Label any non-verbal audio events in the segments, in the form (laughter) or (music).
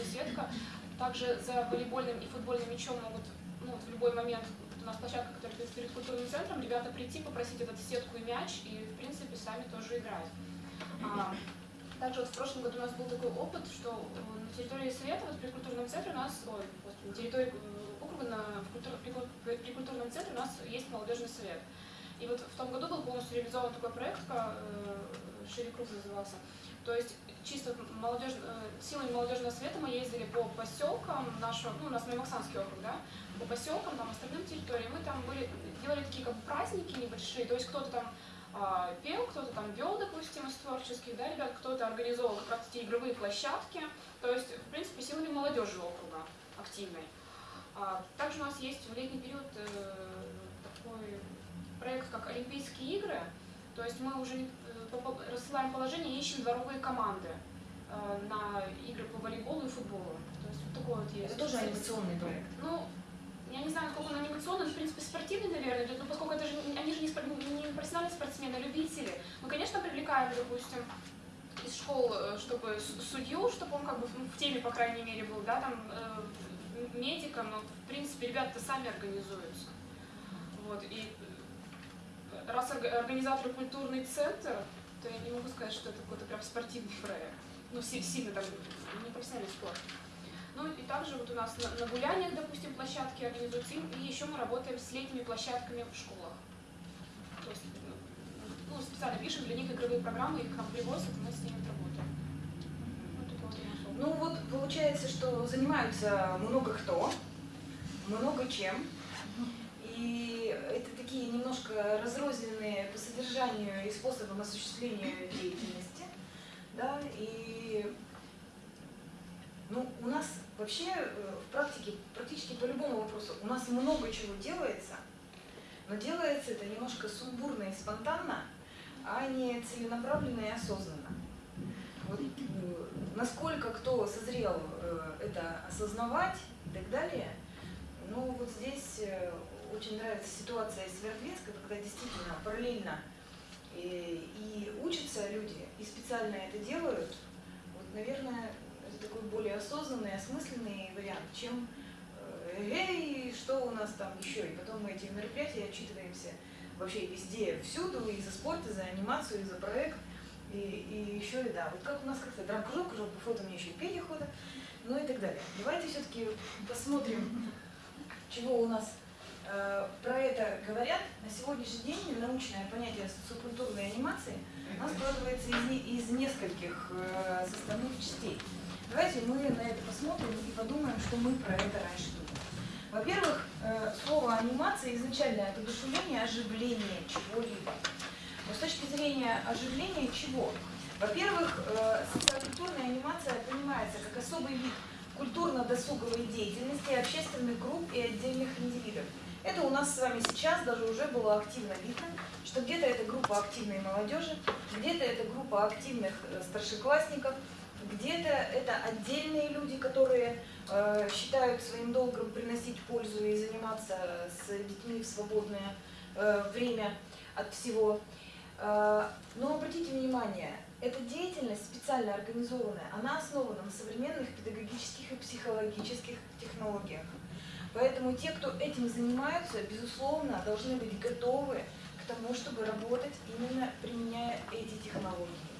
и Светка. Также за волейбольным и футбольным мячом могут ну, вот в любой момент у нас площадка, которая перед культурным центром, ребята прийти, попросить этот сетку и мяч, и, в принципе, сами тоже играть. А, также вот в прошлом году у нас был такой опыт, что э, на территории Совета, вот при культурном центре у нас, ой, господи, на территории э, округа на, в культур, при, при культурном центре у нас есть молодежный совет. И вот в том году был полностью реализован такой проект, э, Шире Круг назывался. То есть чисто молодежь, э, силами молодежного совета мы ездили по поселкам нашего, ну, у нас Маймаксанский округ, да, по поселкам, там, остальным территориям, мы там были, делали такие как праздники небольшие, то есть кто-то там э, пел, кто-то там вел, допустим, из творческих, да, ребят, кто-то организовал как раз эти игровые площадки, то есть, в принципе, силами молодежи округа активной. А, также у нас есть в летний период э, такой проект, как Олимпийские игры, то есть мы уже э, рассылаем положение и ищем дворовые команды э, на игры по волейболу и футболу. То есть вот такой вот есть. Это тоже анимационный проект? Ну, я не знаю, насколько он анимационный, но, в принципе, спортивный, наверное, но поскольку это же, они же не, спор, не профессиональные спортсмены, а любители. Мы, конечно, привлекаем, допустим, из школ, э, чтобы судью, чтобы он как бы в теме, по крайней мере, был, да, там, э, медиком, но, в принципе, ребята сами организуются. Вот, и э, раз организатор культурный центр, то я не могу сказать, что это какой-то прям спортивный проект. Ну, сильно там, не профессиональный спорт. Ну и также вот у нас на, на гуляниях, допустим, площадки организуются, и еще мы работаем с летними площадками в школах. То есть, ну, специально пишем для них игровые программы, их к нам привозят, мы с ними работаем. Вот ну вот получается, что занимаются много кто, много чем, и это такие немножко разрозненные по содержанию и способам осуществления деятельности, да, и ну, у нас вообще э, в практике практически по любому вопросу у нас много чего делается, но делается это немножко сумбурно и спонтанно, а не целенаправленно и осознанно. Вот, э, насколько кто созрел э, это осознавать и так далее, ну вот здесь очень нравится ситуация из Свердловска, когда действительно параллельно и, и учатся люди, и специально это делают. Вот, наверное, такой более осознанный, осмысленный вариант, чем э, «Эй, что у нас там еще?» И потом мы эти мероприятия отчитываемся вообще везде, всюду, и за спорт, и за анимацию, и за проект, и, и еще и да, вот как у нас как-то драм-кружок, кружок по фото мне еще и пение хода, ну и так далее. Давайте все-таки посмотрим, чего у нас э, про это говорят. На сегодняшний день научное понятие социокультурной анимации у нас складывается из, из нескольких э, составных частей. Давайте мы на это посмотрим и подумаем, что мы про это раньше думали. Во-первых, э, слово анимация изначально это одушевление, оживление чего-либо. Но с точки зрения оживления чего? Во-первых, э, социокультурная анимация понимается как особый вид культурно-досуговой деятельности общественных групп и отдельных индивидов. Это у нас с вами сейчас даже уже было активно видно, что где-то это группа активной молодежи, где-то это группа активных э, старшеклассников, где-то это отдельные люди, которые э, считают своим долгом приносить пользу и заниматься с детьми в свободное э, время от всего. Э, но обратите внимание, эта деятельность специально организованная, она основана на современных педагогических и психологических технологиях. Поэтому те, кто этим занимаются, безусловно, должны быть готовы к тому, чтобы работать именно применяя эти технологии.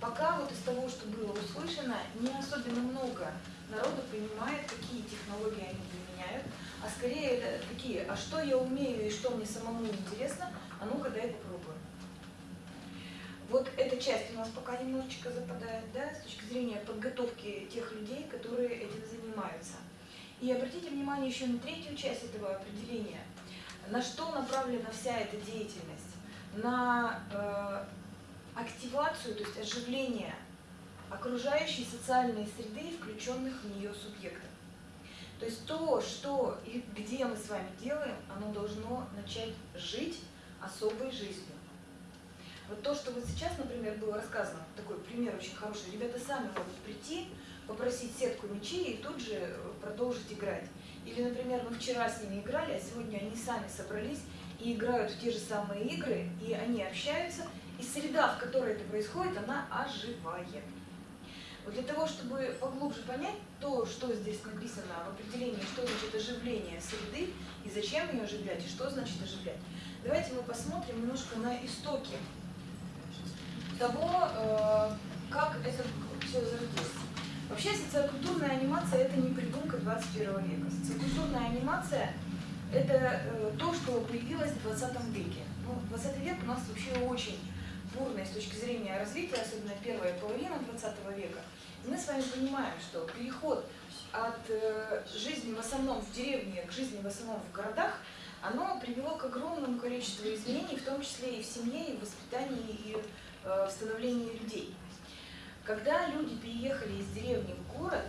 Пока вот из того, что было услышано, не особенно много народу понимает, какие технологии они применяют, а скорее это такие, а что я умею и что мне самому интересно, а ну-ка дай попробую. Вот эта часть у нас пока немножечко западает, да, с точки зрения подготовки тех людей, которые этим занимаются. И обратите внимание еще на третью часть этого определения. На что направлена вся эта деятельность? На э, активацию, то есть оживление окружающей социальной среды, включенных в нее субъектов. То есть то, что и где мы с вами делаем, оно должно начать жить особой жизнью. Вот то, что вот сейчас, например, было рассказано, такой пример очень хороший, ребята сами могут прийти, попросить сетку мячей и тут же э, продолжить играть. Или, например, мы вчера с ними играли, а сегодня они сами собрались и играют в те же самые игры, и они общаются, и среда, в которой это происходит, она оживает. Вот для того, чтобы поглубже понять то, что здесь написано в определении, что значит оживление среды и зачем ее оживлять, и что значит оживлять, давайте мы посмотрим немножко на истоки того, э, как это все зародилось. Вообще социокультурная анимация это не придумка 21 века. Социокультурная анимация это э, то, что появилось в 20 веке. Ну, 20 век у нас вообще очень бурный с точки зрения развития, особенно первая половина 20 века. И мы с вами понимаем, что переход от э, жизни в основном в деревне к жизни в основном в городах, оно привело к огромному количеству изменений, в том числе и в семье, и в воспитании, и э, в становлении людей. Когда люди переехали из деревни в город,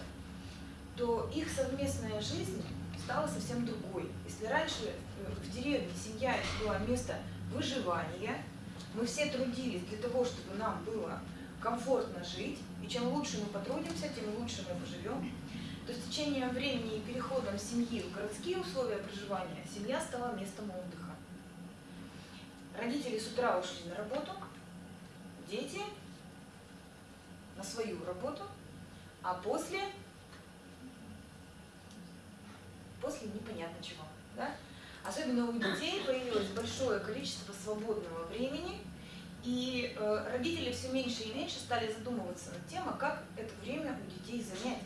то их совместная жизнь стала совсем другой. Если раньше э, в деревне семья было место выживания, мы все трудились для того, чтобы нам было комфортно жить, и чем лучше мы потрудимся, тем лучше мы поживем, то с течением времени и переходом семьи в городские условия проживания семья стала местом отдыха. Родители с утра ушли на работу, дети на свою работу, а после, после непонятно чего. Да? Особенно у детей появилось большое количество свободного времени, и э, родители все меньше и меньше стали задумываться над тем, а как это время у детей занять.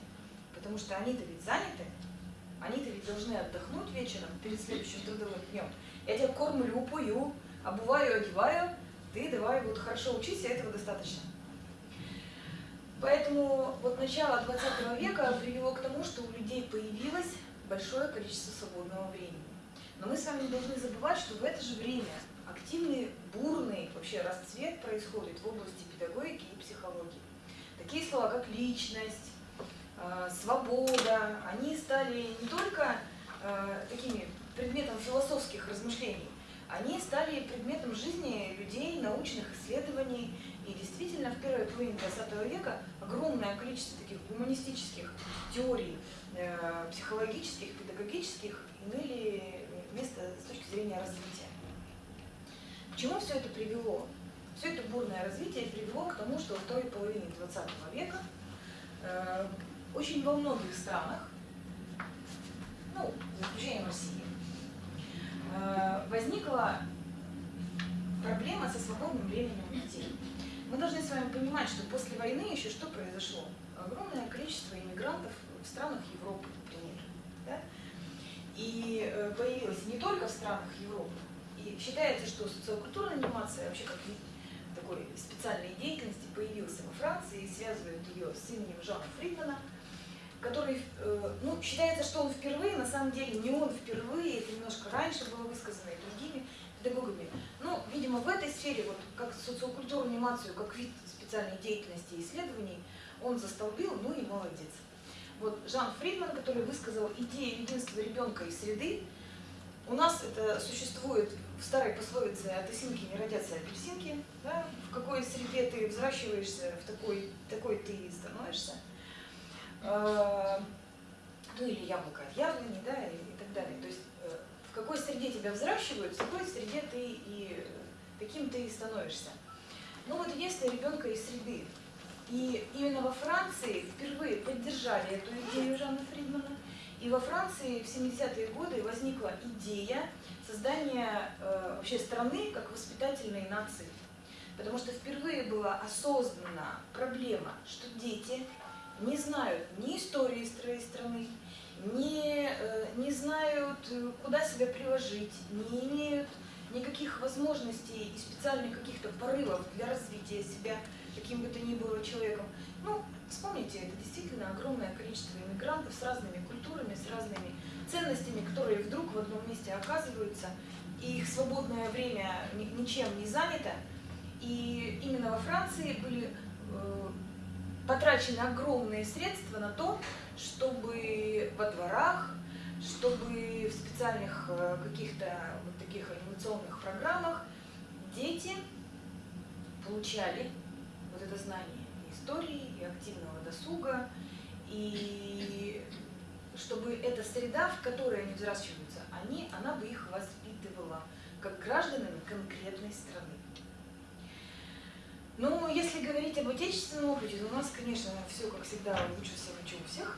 Потому что они-то ведь заняты, они-то ведь должны отдохнуть вечером перед следующим трудовым днем. Я тебя кормлю, пою, обуваю, одеваю, ты давай вот хорошо учись, и этого достаточно. Поэтому вот начало 20 века привело к тому, что у людей появилось большое количество свободного времени. Но мы с вами должны забывать, что в это же время активный, бурный вообще расцвет происходит в области педагогики и психологии. Такие слова, как личность, э, свобода, они стали не только э, такими предметом философских размышлений, они стали предметом жизни людей, научных исследований. И действительно, в первой половине 20 века огромное количество таких гуманистических теорий, э, психологических, педагогических имели место с точки зрения развития. К чему все это привело? Все это бурное развитие привело к тому, что во второй половине 20 века э, очень во многих странах, ну, за исключением России, Э, возникла проблема со свободным временем детей. Мы должны с вами понимать, что после войны еще что произошло? Огромное количество иммигрантов в странах Европы, например. Да? И э, появилось не только в странах Европы. И считается, что социокультурная анимация вообще как такой специальной деятельности появился во Франции и связывают ее с именем Жана Фридмана – который, э, ну, считается, что он впервые, на самом деле не он впервые, это немножко раньше было высказано и другими педагогами. Ну, видимо, в этой сфере, вот как социокультурную анимацию, как вид специальной деятельности и исследований, он застолбил, ну и молодец. Вот Жан Фридман, который высказал идею единства ребенка и среды, у нас это существует в старой пословице «от осинки не родятся апельсинки». Да? В какой среде ты взращиваешься, в такой, такой ты становишься. Э, ну или яблоко от яблони, да, и, так далее. То есть в какой среде тебя взращивают, в какой среде ты и таким ты и становишься. Ну вот единство ребенка из среды. И именно во Франции впервые поддержали эту идею Жанна Фридмана. И во Франции в 70-е годы возникла идея создания э, вообще страны как воспитательной нации. Потому что впервые была осознана проблема, что дети не знают ни истории своей страны, не, э, не знают, э, куда себя приложить, не имеют никаких возможностей и специальных каких-то порывов для развития себя каким бы то ни было человеком. Ну, вспомните, это действительно огромное количество иммигрантов с разными культурами, с разными ценностями, которые вдруг в одном месте оказываются, и их свободное время ничем не занято. И именно во Франции были э, потрачены огромные средства на то, чтобы во дворах, чтобы в специальных э, каких-то вот таких анимационных программах дети получали вот это знание и истории, и активного досуга, и чтобы эта среда, в которой они взращиваются, они, она бы их воспитывала как гражданами конкретной страны. Ну, если говорить об отечественном опыте, то у нас, конечно, все, как всегда, лучше всего, чем у всех.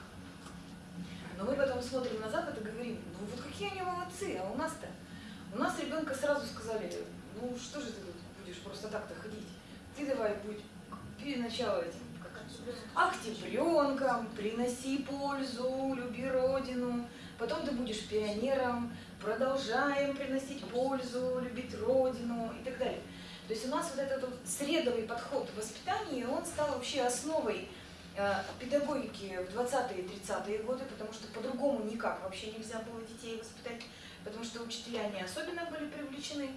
Но мы потом смотрим на Запад и говорим, ну вот какие они молодцы, а у нас-то? У нас ребенка сразу сказали, ну что же ты тут будешь просто так-то ходить? Ты давай будь перед начало этим, октябренком, приноси пользу, люби родину, потом ты будешь пионером, продолжаем приносить пользу, любить родину и так далее. То есть у нас вот этот вот средовый подход в воспитании, он стал вообще основой э, педагогики в 20-е и 30-е годы, потому что по-другому никак вообще нельзя было детей воспитать, потому что учителя не особенно были привлечены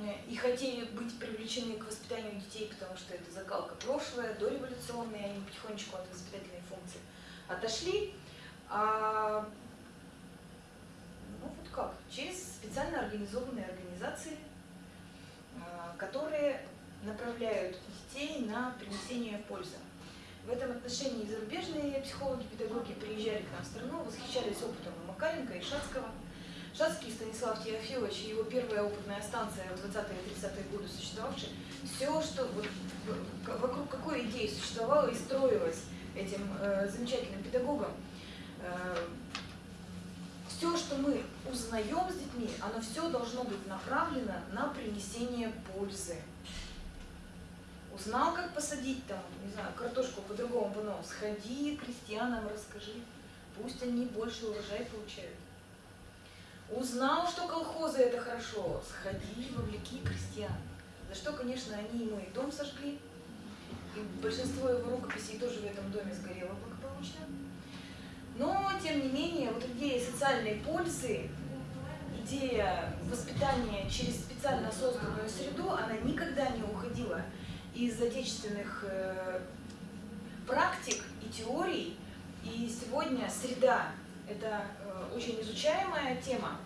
э, и хотели быть привлечены к воспитанию детей, потому что это закалка прошлое, дореволюционные, они потихонечку от воспитательной функции отошли. А, ну вот как, через специально организованные организации, которые направляют детей на принесение пользы. В этом отношении зарубежные психологи, педагоги приезжали к нам в страну, восхищались опытом Макаренко и Шацкого. Шацкий Станислав Теофилович и его первая опытная станция в 20-е-30-е годы существовавшая, все, что вокруг какой идеи существовало и строилось этим э, замечательным педагогом, э, все, что мы узнаем с детьми, оно все должно быть направлено на принесение пользы. Узнал, как посадить там, не знаю, картошку по-другому по сходи крестьянам расскажи, пусть они больше урожай получают. Узнал, что колхозы это хорошо, сходи, вовлеки крестьян. За что, конечно, они ему и дом сожгли, и большинство его рукописей тоже в этом доме сгорело благополучно. Но, тем не менее, вот идея социальной пользы, идея воспитания через специально созданную среду, она никогда не уходила из отечественных э, практик и теорий. И сегодня среда – это э, очень изучаемая тема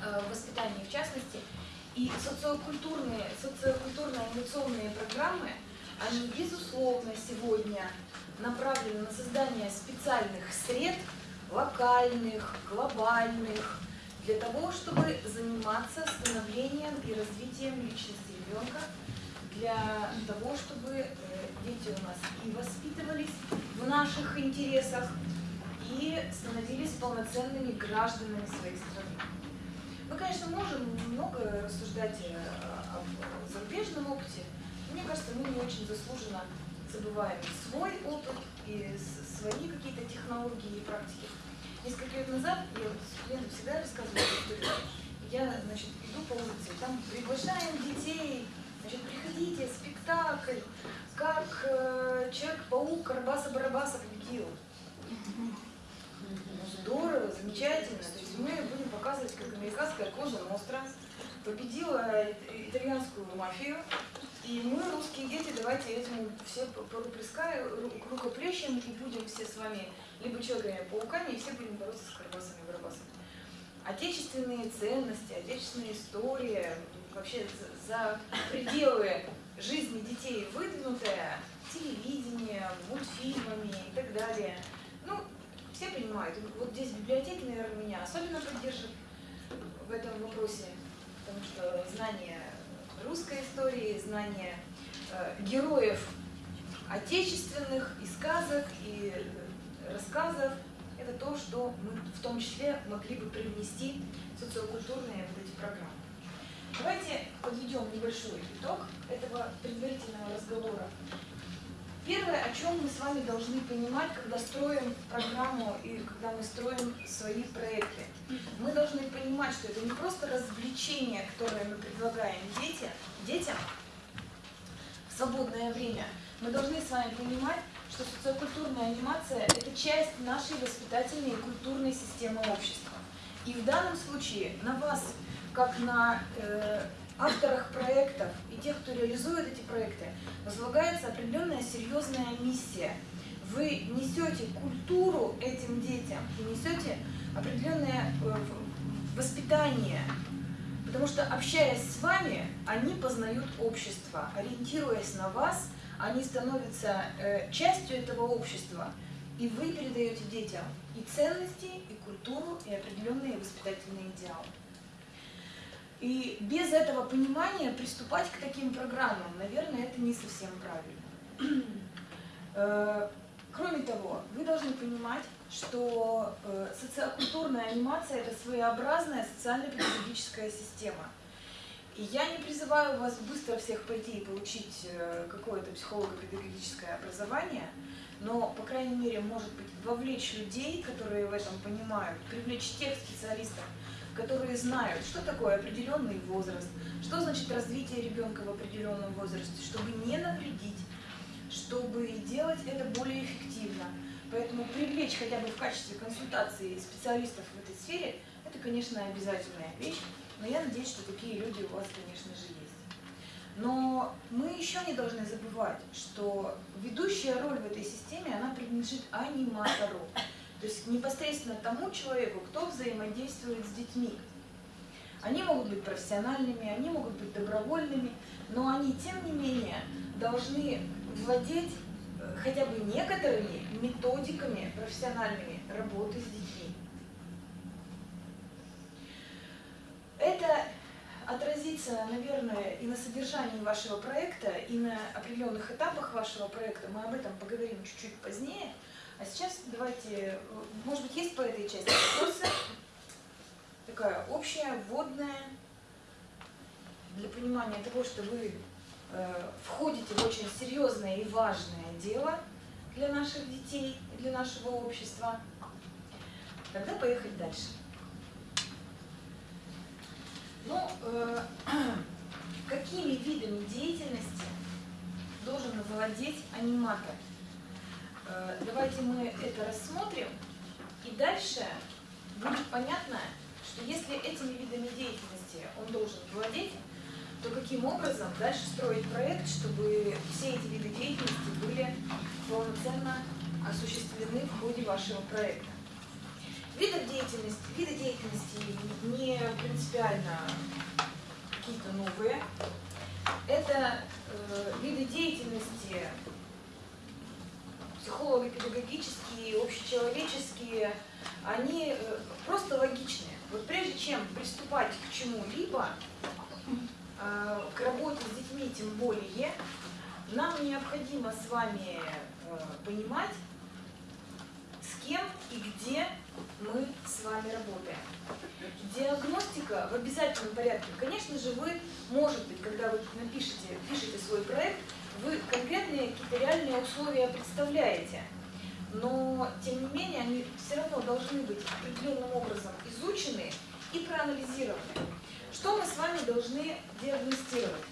э, в воспитании в частности. И социокультурные, социокультурно-инновационные программы, они, безусловно, сегодня направлены на создание специальных сред, локальных, глобальных, для того, чтобы заниматься становлением и развитием личности ребенка, для того, чтобы э, дети у нас и воспитывались в наших интересах, и становились полноценными гражданами своей страны. Мы, конечно, можем много рассуждать э, о зарубежном опыте, мне кажется, мы не очень заслуженно забываем свой опыт и свои какие-то технологии и практики. Несколько лет назад я вот студентам всегда рассказываю историю. Я, значит, иду по улице, там приглашаем детей, значит, приходите, спектакль, как э, Человек-паук Карабаса-Барабаса победил. Здорово, замечательно. То есть мы будем показывать, как американская кожа Ностра победила итальянскую мафию, и мы, русские дети, давайте этому все рукоплещем и будем все с вами либо человеками-пауками, и все будем бороться с карбасами и барабасами. Отечественные ценности, отечественная история, вообще за пределы жизни детей выдвинутая телевидением, мультфильмами и так далее. Ну, все понимают. Вот здесь библиотеки, наверное, меня особенно поддержат в этом вопросе, потому что знание русской истории, знание э, героев отечественных и сказок, и э, рассказов. Это то, что мы в том числе могли бы привнести в социокультурные вот эти программы. Давайте подведем небольшой итог этого предварительного разговора. Первое, о чем мы с вами должны понимать, когда строим программу и когда мы строим свои проекты. Мы должны понимать, что это не просто развлечение, которое мы предлагаем детям, детям в свободное время. Мы должны с вами понимать, что социокультурная анимация – это часть нашей воспитательной и культурной системы общества. И в данном случае на вас, как на э, авторах проектов и тех, кто реализует эти проекты, возлагается определенная серьезная миссия. Вы несете культуру этим детям и несете определенное э, воспитание, потому что общаясь с вами, они познают общество, ориентируясь на вас, они становятся э, частью этого общества, и вы передаете детям и ценности, и культуру, и определенные воспитательные идеалы. И без этого понимания приступать к таким программам, наверное, это не совсем правильно. Э, Кроме того, вы должны понимать, что э, социокультурная анимация – это своеобразная социально-педагогическая система. И я не призываю вас быстро всех пойти и получить э, какое-то психолого-педагогическое образование, но, по крайней мере, может быть, вовлечь людей, которые в этом понимают, привлечь тех специалистов, которые знают, что такое определенный возраст, что значит развитие ребенка в определенном возрасте, чтобы не навредить, чтобы делать это более эффективно. Поэтому привлечь хотя бы в качестве консультации специалистов в этой сфере, это, конечно, обязательная вещь, но я надеюсь, что такие люди у вас, конечно же, есть. Но мы еще не должны забывать, что ведущая роль в этой системе, она принадлежит аниматору. То есть непосредственно тому человеку, кто взаимодействует с детьми. Они могут быть профессиональными, они могут быть добровольными, но они, тем не менее, должны владеть э, хотя бы некоторыми методиками профессиональными работы с детьми. Это отразится, наверное, и на содержании вашего проекта, и на определенных этапах вашего проекта. Мы об этом поговорим чуть-чуть позднее. А сейчас давайте, может быть, есть по этой части вопросы? Такая общая, вводная, для понимания того, что вы э, входите в очень серьезное и важное дело для наших детей для нашего общества. Тогда поехать дальше. Ну, э, (clears throat) какими видами деятельности должен владеть аниматор? Э, давайте мы это рассмотрим, и дальше будет понятно, что если этими видами деятельности он должен владеть, то каким образом дальше строить проект, чтобы все эти виды деятельности были полноценно осуществлены в ходе вашего проекта. Видов деятельности, виды деятельности не принципиально какие-то новые. Это э, виды деятельности психолого-педагогические, общечеловеческие, они э, просто логичные. Вот прежде чем приступать к чему-либо, э, к работе с детьми тем более, нам необходимо с вами э, понимать, с кем и где мы с вами работаем. Диагностика в обязательном порядке. Конечно же, вы, может быть, когда вы напишете, пишете свой проект, вы конкретные какие-то реальные условия представляете. Но, тем не менее, они все равно должны быть определенным образом изучены и проанализированы. Что мы с вами должны диагностировать?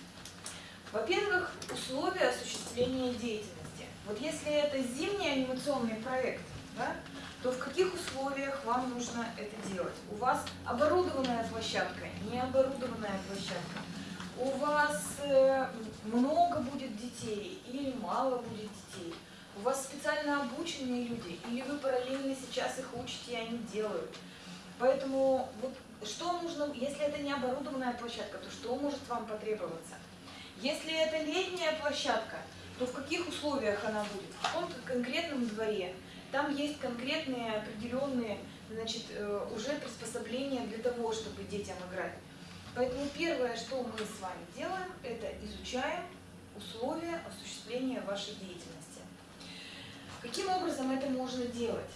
Во-первых, условия осуществления деятельности. Вот если это зимний анимационный проект, да, то в каких условиях вам нужно это делать? У вас оборудованная площадка, не оборудованная площадка. У вас э, много будет детей или мало будет детей. У вас специально обученные люди, или вы параллельно сейчас их учите, и они делают. Поэтому вот что нужно, если это не оборудованная площадка, то что может вам потребоваться? Если это летняя площадка, то в каких условиях она будет? В каком-то конкретном дворе. Там есть конкретные определенные значит, э, уже приспособления для того, чтобы детям играть. Поэтому первое, что мы с вами делаем, это изучаем условия осуществления вашей деятельности. Каким образом это можно делать?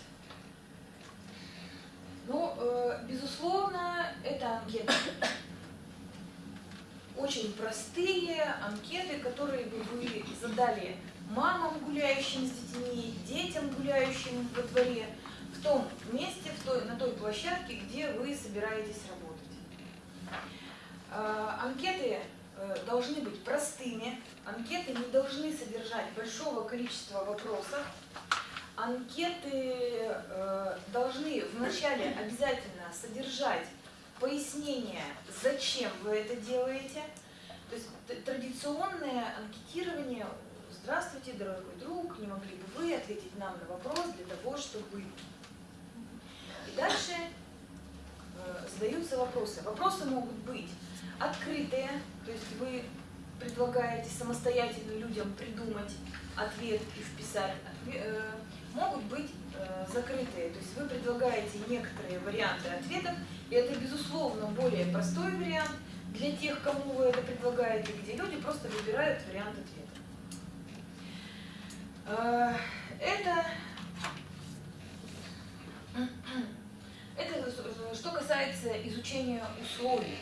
Ну, э, безусловно, это анкеты. Очень простые анкеты, которые бы вы задали мамам, гуляющим с детьми, детям, гуляющим во дворе, в том месте, в той, на той площадке, где вы собираетесь работать. Э, анкеты э, должны быть простыми, анкеты не должны содержать большого количества вопросов, анкеты э, должны вначале обязательно содержать пояснение, зачем вы это делаете. То есть традиционное анкетирование «Здравствуйте, дорогой друг, не могли бы вы ответить нам на вопрос для того, чтобы…» И дальше задаются вопросы. Вопросы могут быть открытые, то есть вы предлагаете самостоятельно людям придумать ответ и вписать. Э, могут быть э, закрытые, то есть вы предлагаете некоторые варианты ответов, и это, безусловно, более простой вариант, для тех, кому вы это предлагаете, где люди просто выбирают вариант ответа. Э, это касается изучения условий.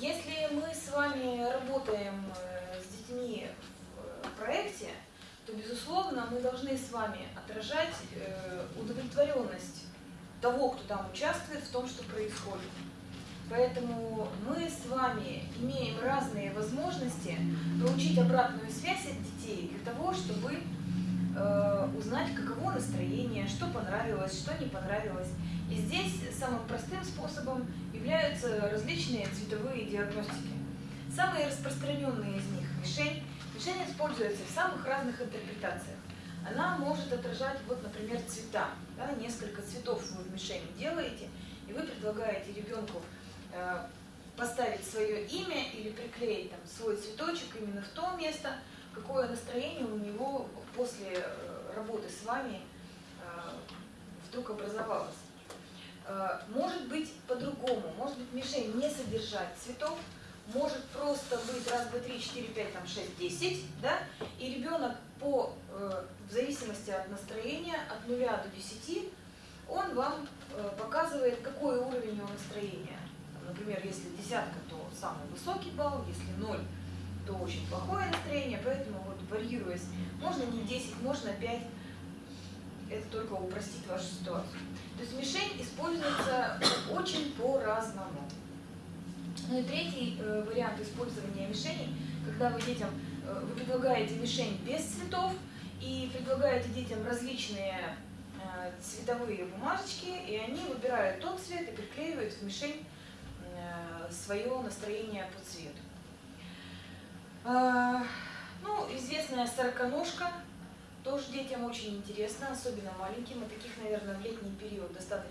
Если мы с вами работаем э, с детьми в проекте, то, безусловно, мы должны с вами отражать э, удовлетворенность того, кто там участвует, в том, что происходит. Поэтому мы с вами имеем разные возможности получить обратную связь от детей для того, чтобы э, узнать, каково настроение, что понравилось, что не понравилось. И здесь самым простым способом являются различные цветовые диагностики. Самые распространенные из них – мишень. Мишень используется в самых разных интерпретациях. Она может отражать, вот, например, цвета. Да, несколько цветов вы в мишени делаете, и вы предлагаете ребенку э, поставить свое имя или приклеить там, свой цветочек именно в то место, какое настроение у него после э, работы с вами э, вдруг образовалось. Э, может быть по-другому, может быть мишень не содержать цветов, может просто быть раз, два, три, четыре, пять, там, шесть, десять, да, и ребенок по, э, в зависимости от настроения, от нуля до десяти, он вам э, показывает, какой уровень его настроения. Например, если десятка, то самый высокий балл, если ноль, то очень плохое настроение, поэтому вот варьируясь, можно не 10, можно 5, это только упростит вашу ситуацию. То есть мишень используется очень по-разному. Ну и третий э, вариант использования мишени, когда вы детям, э, вы предлагаете мишень без цветов и предлагаете детям различные э, цветовые бумажечки, и они выбирают тот цвет и приклеивают в мишень э, свое настроение по цвету. А, ну, известная сороконожка, тоже детям очень интересно, особенно маленьким, и таких, наверное, в летний период достаточно